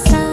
さ